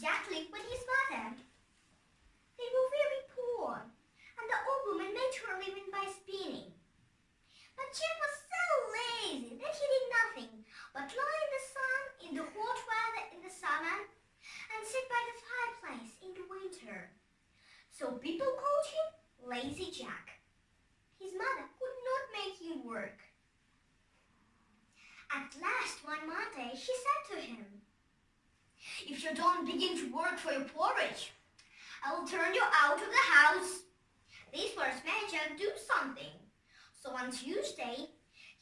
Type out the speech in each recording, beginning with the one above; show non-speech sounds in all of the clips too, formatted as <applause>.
Jack Link, but he's If you don't begin to work for your porridge, I will turn you out of the house. These words made Jack do something. So on Tuesday,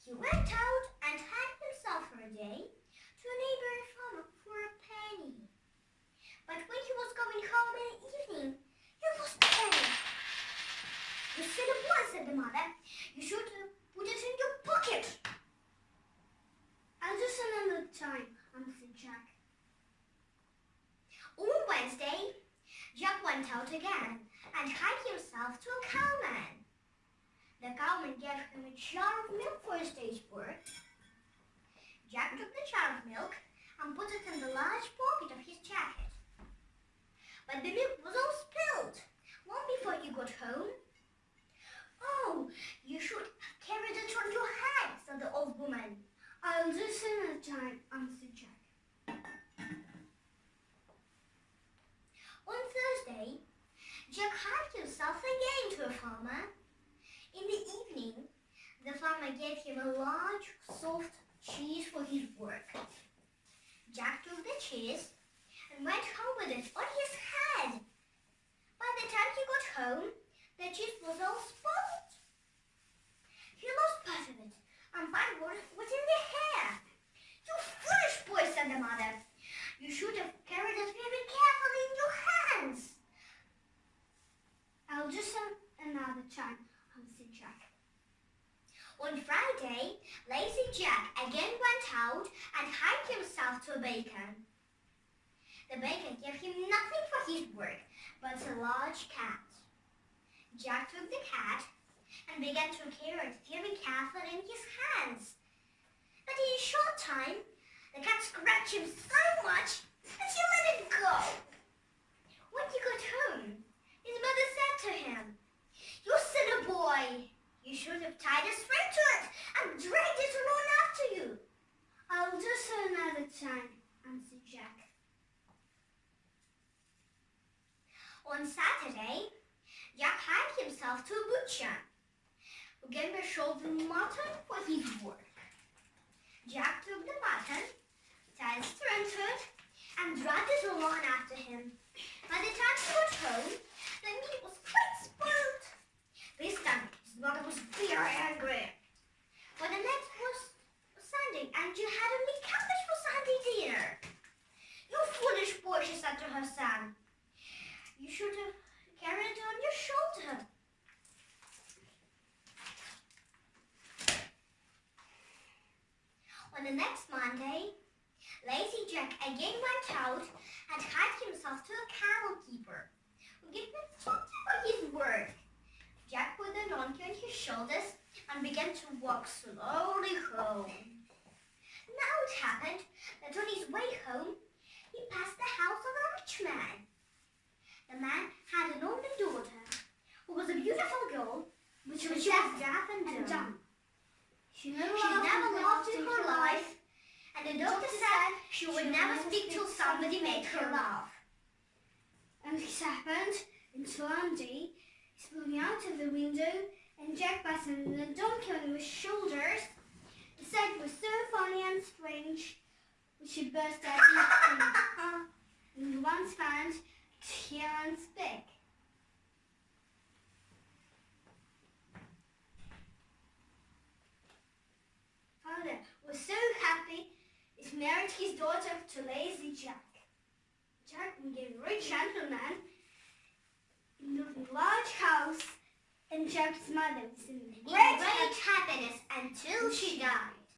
he went out and had himself for a day to a neighboring farmer for a penny. But when he was going home in the evening, he lost the penny. You silly boy, said the mother. You should put it in your pocket. I'll just another time, answered Jack. On Wednesday, Jack went again and hired himself to a cowman. The cowman gave him a jar of milk for his day's work. Jack took the jar of milk and put it in the large pocket of his jacket. But the milk was all spilled long before he got home. Oh, you should have carried it on your head, said the old woman. I'll do some another time, answered Jack. On Thursday, Jack hired himself again to a farmer. In the evening, the farmer gave him a large, soft cheese for his work. Jack took the cheese and went home with it on his head. By the time he got home, the cheese was all spoiled. He lost part of it, and part was in the hair. You foolish boy, said the mother. You should have carried it very carefully in your hands. I'll just another time, answered Jack. On Friday, Lazy Jack again went out and hired himself to a baker. The baker gave him nothing for his work but a large cat. Jack took the cat and began to carry it very carefully in his hands. But in a short time, the cat scratched him so much that he let it go. When he got home, his mother said to him, You silly boy, you should have tied a string to it and dragged it along after you. I'll do so another time, answered Jack. On Saturday, Jack hired himself to a butcher who gave him mutton for his work. Jack took the mutton, tied a string to it, and dragged it along after him. By the time he got home, the meat was quite spoiled. This time, his mother was very angry. For the next was Sunday, and you had only cabbage for Sunday dinner. You foolish boy, she said to her son. You should have carried it on your shoulder. On the next Monday, Lazy Jack again went out and hired himself to a cattle keeper who gave him for his work. Jack put the donkey on his shoulders and began to walk slowly home. Now it happened that on his way home, he passed the house of a rich man. The man had an only daughter who was a beautiful girl, Which was was deaf and dumb. She never She never in laughed in her her life, and the doctor said she would never speak till somebody made her laugh. And this happened until he's looking out of the window and Jack passing the donkey on his shoulders. The sight was so funny and strange, which he burst out laughing. <laughs> and once found to hear and speak. Father was so happy he married his daughter to Lazy Jack. Jack became a rich gentleman in a large house, and Jack's mother was in great great happiness until she died.